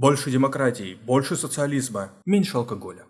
Больше демократии, больше социализма, меньше алкоголя.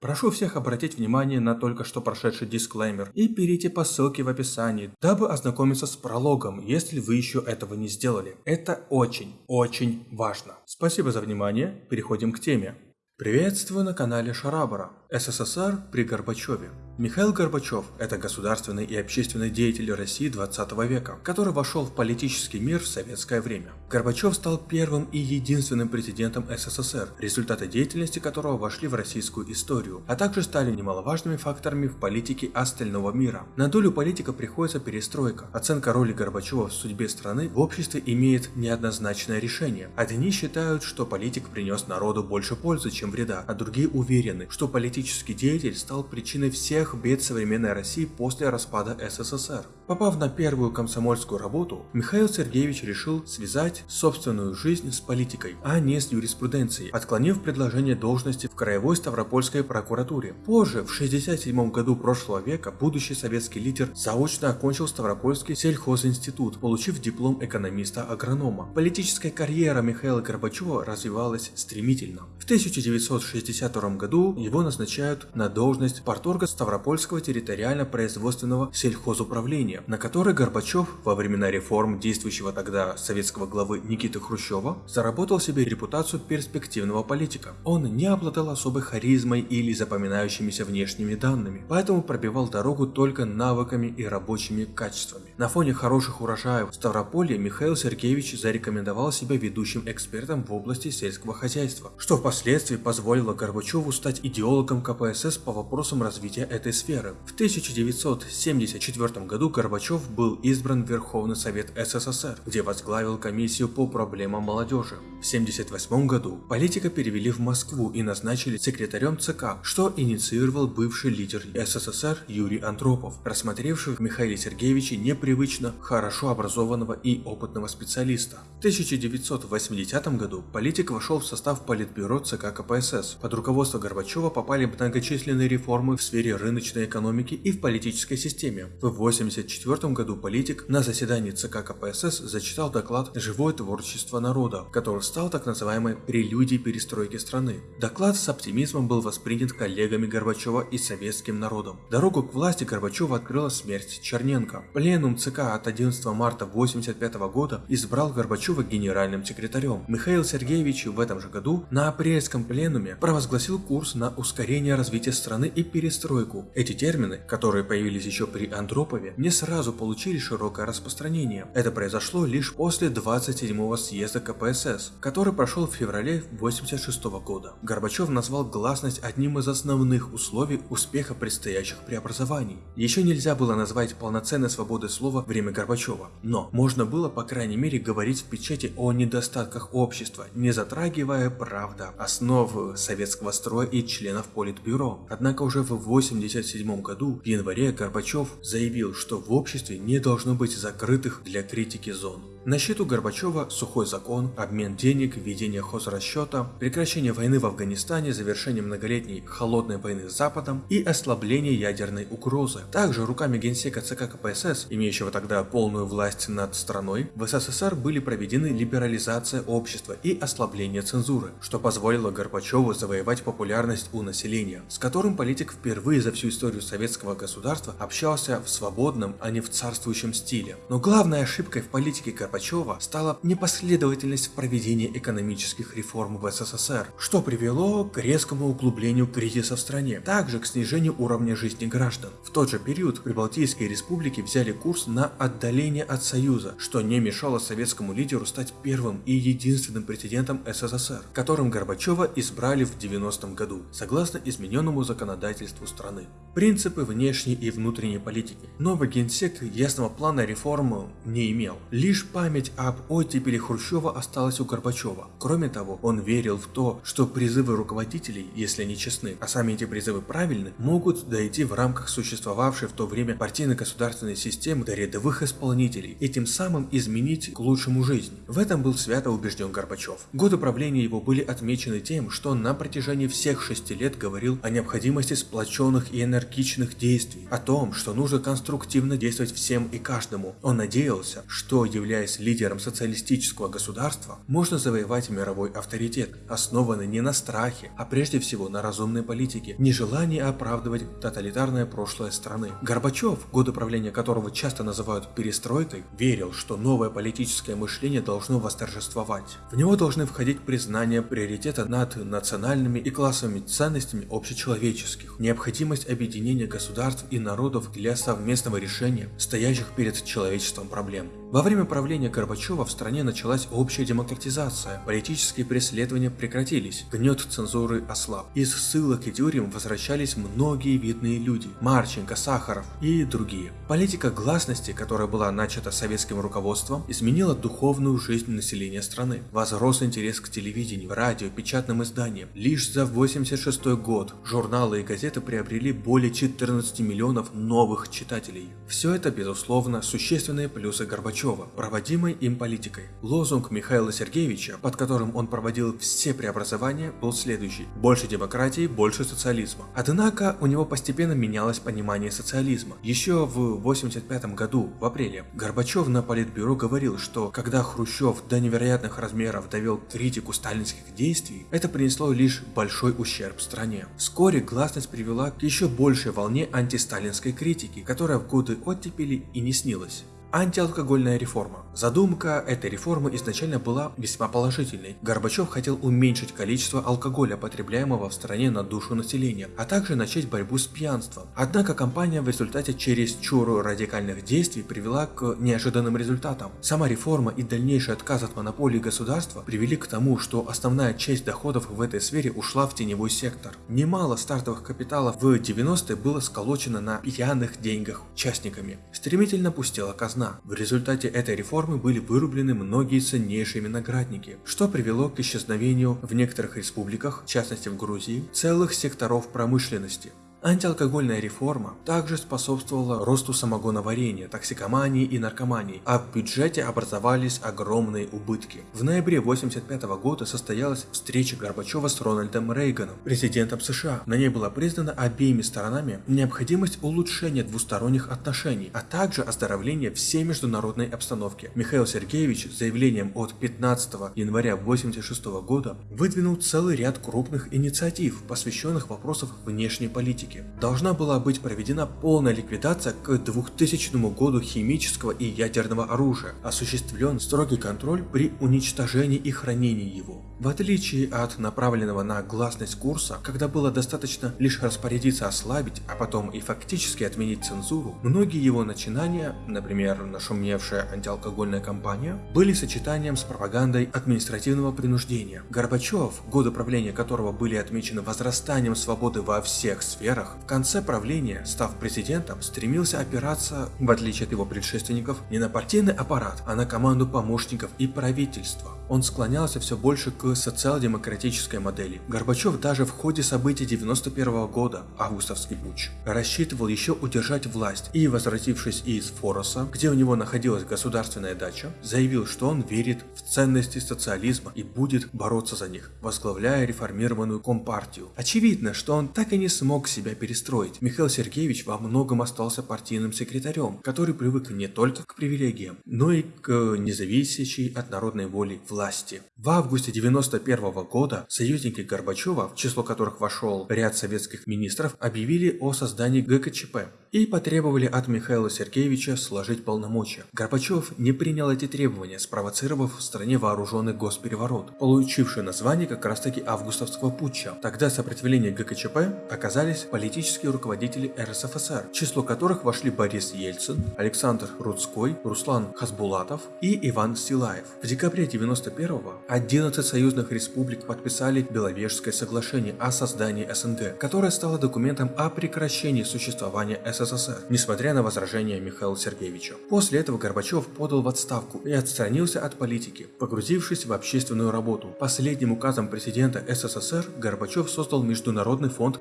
Прошу всех обратить внимание на только что прошедший дисклеймер и перейти по ссылке в описании, дабы ознакомиться с прологом, если вы еще этого не сделали. Это очень, очень важно. Спасибо за внимание, переходим к теме. Приветствую на канале Шарабара. СССР при Горбачеве. Михаил Горбачев – это государственный и общественный деятель России 20 века, который вошел в политический мир в советское время. Горбачев стал первым и единственным президентом СССР, результаты деятельности которого вошли в российскую историю, а также стали немаловажными факторами в политике остального мира. На долю политика приходится перестройка. Оценка роли Горбачева в судьбе страны в обществе имеет неоднозначное решение. Одни считают, что политик принес народу больше пользы, чем вреда, а другие уверены, что политический деятель стал причиной всех бед современной России после распада СССР. Попав на первую комсомольскую работу, Михаил Сергеевич решил связать собственную жизнь с политикой, а не с юриспруденцией, отклонив предложение должности в Краевой Ставропольской прокуратуре. Позже, в 1967 году прошлого века, будущий советский лидер заочно окончил Ставропольский сельхозинститут, получив диплом экономиста-агронома. Политическая карьера Михаила Горбачева развивалась стремительно. В 1962 году его назначают на должность порторга Ставропольского территориально-производственного сельхозуправления, на которой Горбачев во времена реформ действующего тогда советского главы Никиты Хрущева заработал себе репутацию перспективного политика. Он не обладал особой харизмой или запоминающимися внешними данными, поэтому пробивал дорогу только навыками и рабочими качествами. На фоне хороших урожаев в Ставрополье Михаил Сергеевич зарекомендовал себя ведущим экспертом в области сельского хозяйства, что впоследствии позволило Горбачеву стать идеологом КПСС по вопросам развития этой сферы. В 1974 году Горбачев был избран в Верховный Совет СССР, где возглавил комиссию по проблемам молодежи. В 1978 году политика перевели в Москву и назначили секретарем ЦК, что инициировал бывший лидер СССР Юрий Андропов, рассмотревший в Михаиле Сергеевиче непривычно хорошо образованного и опытного специалиста. В 1980 году политик вошел в состав Политбюро ЦК КПСС. Под руководство Горбачева попали многочисленные реформы в сфере рыночной экономике и в политической системе. В 1984 году политик на заседании ЦК КПСС зачитал доклад «Живое творчество народа», который стал так называемой прелюдией перестройки страны. Доклад с оптимизмом был воспринят коллегами Горбачева и советским народом. Дорогу к власти Горбачева открыла смерть Черненко. Пленум ЦК от 11 марта 1985 года избрал Горбачева генеральным секретарем. Михаил Сергеевич в этом же году на апрельском пленуме провозгласил курс на ускорение развития страны и перестройку, эти термины, которые появились еще при Андропове, не сразу получили широкое распространение. Это произошло лишь после 27-го съезда КПСС, который прошел в феврале 1986 года. Горбачев назвал гласность одним из основных условий успеха предстоящих преобразований. Еще нельзя было назвать полноценной свободой слова время Горбачева, но можно было по крайней мере говорить в печати о недостатках общества, не затрагивая, правда, основ советского строя и членов Политбюро. Однако уже в 80 1957 году в январе Горбачев заявил, что в обществе не должно быть закрытых для критики зон. На счету Горбачева сухой закон, обмен денег, введение хозрасчета, прекращение войны в Афганистане, завершение многолетней холодной войны с Западом и ослабление ядерной угрозы. Также руками генсека ЦК КПСС, имеющего тогда полную власть над страной, в СССР были проведены либерализация общества и ослабление цензуры, что позволило Горбачеву завоевать популярность у населения, с которым политик впервые за всю историю советского государства общался в свободном, а не в царствующем стиле. Но главной ошибкой в политике Горбачева стала непоследовательность в проведении экономических реформ в СССР, что привело к резкому углублению кризиса в стране, также к снижению уровня жизни граждан. В тот же период Прибалтийские республики взяли курс на отдаление от Союза, что не мешало советскому лидеру стать первым и единственным президентом СССР, которым Горбачева избрали в 90 году. Согласно измененному законодательству страны. Принципы внешней и внутренней политики. Новый генсек ясного плана реформы не имел. Лишь память об оттепели Хрущева осталась у Горбачева. Кроме того, он верил в то, что призывы руководителей, если они честны, а сами эти призывы правильны, могут дойти в рамках существовавшей в то время партийно-государственной системы до рядовых исполнителей и тем самым изменить к лучшему жизнь. В этом был свято убежден Горбачев. Годы правления его были отмечены тем, что на протяжении всех шести лет говорил о необходимости сплоченных и энергичных действий, о том, что нужно конструктивно действовать всем и каждому. Он надеялся, что, являясь лидером социалистического государства, можно завоевать мировой авторитет, основанный не на страхе, а прежде всего на разумной политике, нежелании оправдывать тоталитарное прошлое страны. Горбачев, годы правления которого часто называют перестройкой, верил, что новое политическое мышление должно восторжествовать. В него должны входить признание приоритета над национальными и классовыми ценностями общечеловеческих, необходимость объединения государств и народов для совместного решения стоящих перед человечеством проблем. Во время правления Горбачева в стране началась общая демократизация, политические преследования прекратились, гнет цензуры ослаб. Из ссылок и тюрем возвращались многие видные люди – Марченко, Сахаров и другие. Политика гласности, которая была начата советским руководством, изменила духовную жизнь населения страны. Возрос интерес к телевидению, радио, печатным изданиям. Лишь за 86 год журналы и газеты приобрели более 14 миллионов новых читателей. Все это, безусловно, существенные плюсы Горбачева Горбачева, проводимой им политикой. Лозунг Михаила Сергеевича, под которым он проводил все преобразования, был следующий – больше демократии, больше социализма. Однако у него постепенно менялось понимание социализма. Еще в 1985 году, в апреле, Горбачев на политбюро говорил, что когда Хрущев до невероятных размеров довел критику сталинских действий, это принесло лишь большой ущерб стране. Вскоре гласность привела к еще большей волне антисталинской критики, которая в годы оттепели и не снилась. Антиалкогольная реформа. Задумка этой реформы изначально была весьма положительной. Горбачев хотел уменьшить количество алкоголя, потребляемого в стране на душу населения, а также начать борьбу с пьянством. Однако кампания в результате через чуру радикальных действий привела к неожиданным результатам. Сама реформа и дальнейший отказ от монополии государства привели к тому, что основная часть доходов в этой сфере ушла в теневой сектор. Немало стартовых капиталов в 90-е было сколочено на пьяных деньгах участниками. Стремительно пустела казна казна. В результате этой реформы были вырублены многие ценнейшие виноградники, что привело к исчезновению в некоторых республиках, в частности в Грузии, целых секторов промышленности. Антиалкогольная реформа также способствовала росту самогоноварения, токсикомании и наркомании, а в бюджете образовались огромные убытки. В ноябре 1985 года состоялась встреча Горбачева с Рональдом Рейганом, президентом США. На ней была признана обеими сторонами необходимость улучшения двусторонних отношений, а также оздоровления всей международной обстановки. Михаил Сергеевич заявлением от 15 января 1986 года выдвинул целый ряд крупных инициатив, посвященных вопросам внешней политики политики. Должна была быть проведена полная ликвидация к 2000 году химического и ядерного оружия, осуществлен строгий контроль при уничтожении и хранении его. В отличие от направленного на гласность курса, когда было достаточно лишь распорядиться ослабить, а потом и фактически отменить цензуру, многие его начинания, например, нашумевшая антиалкогольная кампания, были сочетанием с пропагандой административного принуждения. Горбачев, годы правления которого были отмечены возрастанием свободы во всех сферах, в конце правления, став президентом, стремился опираться, в отличие от его предшественников, не на партийный аппарат, а на команду помощников и правительства он склонялся все больше к социал-демократической модели. Горбачев даже в ходе событий 91 года, августовский путч, рассчитывал еще удержать власть и, возвратившись из Фороса, где у него находилась государственная дача, заявил, что он верит в ценности социализма и будет бороться за них, возглавляя реформированную компартию. Очевидно, что он так и не смог себя перестроить. Михаил Сергеевич во многом остался партийным секретарем, который привык не только к привилегиям, но и к независящей от народной воли власти. В августе 1991 года союзники Горбачева, в число которых вошел ряд советских министров, объявили о создании ГКЧП и потребовали от Михаила Сергеевича сложить полномочия. Горбачев не принял эти требования, спровоцировав в стране вооруженный госпереворот, получивший название как раз таки августовского путча. Тогда сопротивление ГКЧП оказались политические руководители РСФСР, в число которых вошли Борис Ельцин, Александр Рудской, Руслан Хасбулатов и Иван Силаев. В декабре 1991 1991 11 союзных республик подписали Беловежское соглашение о создании СНГ, которое стало документом о прекращении существования СССР, несмотря на возражения Михаила Сергеевича. После этого Горбачев подал в отставку и отстранился от политики, погрузившись в общественную работу. Последним указом президента СССР Горбачев создал Международный фонд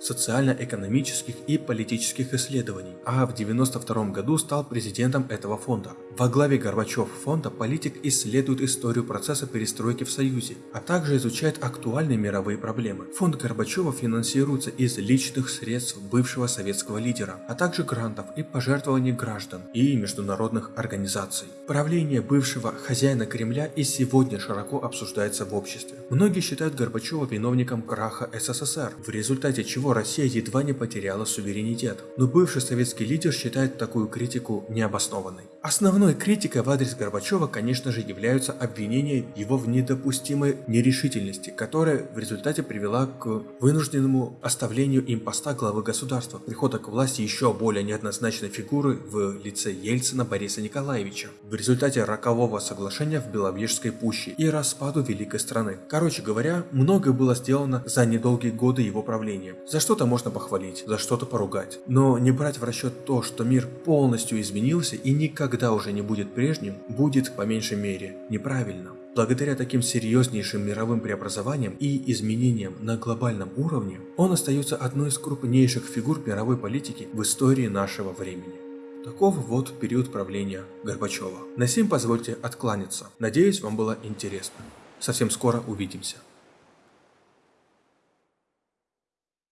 социально-экономических и политических исследований, а в 1992 году стал президентом этого фонда. Во главе Горбачев фонда политик исследует историю процесса перестройки в Союзе, а также изучает актуальные мировые проблемы. Фонд Горбачева финансируется из личных средств бывшего советского лидера, а также грантов и пожертвований граждан и международных организаций. Правление бывшего хозяина Кремля и сегодня широко обсуждается в обществе. Многие считают Горбачева виновником краха СССР, в результате чего Россия едва не потеряла суверенитет. Но бывший советский лидер считает такую критику необоснованной. Основной критикой в адрес Горбачева, конечно же, являются обвинения его в недопустимой нерешительности, которая в результате привела к вынужденному оставлению им поста главы государства, прихода к власти еще более неоднозначной фигуры в лице Ельцина Бориса Николаевича, в результате рокового соглашения в Беловежской пуще и распаду великой страны. Короче говоря, многое было сделано за недолгие годы его правления. За что-то можно похвалить, за что-то поругать, но не брать в расчет то, что мир полностью изменился и никогда уже не будет прежним, будет, по меньшей мере, неправильно. Благодаря таким серьезнейшим мировым преобразованиям и изменениям на глобальном уровне, он остается одной из крупнейших фигур мировой политики в истории нашего времени. Таков вот период правления Горбачева. На сим позвольте откланяться. Надеюсь, вам было интересно. Совсем скоро увидимся.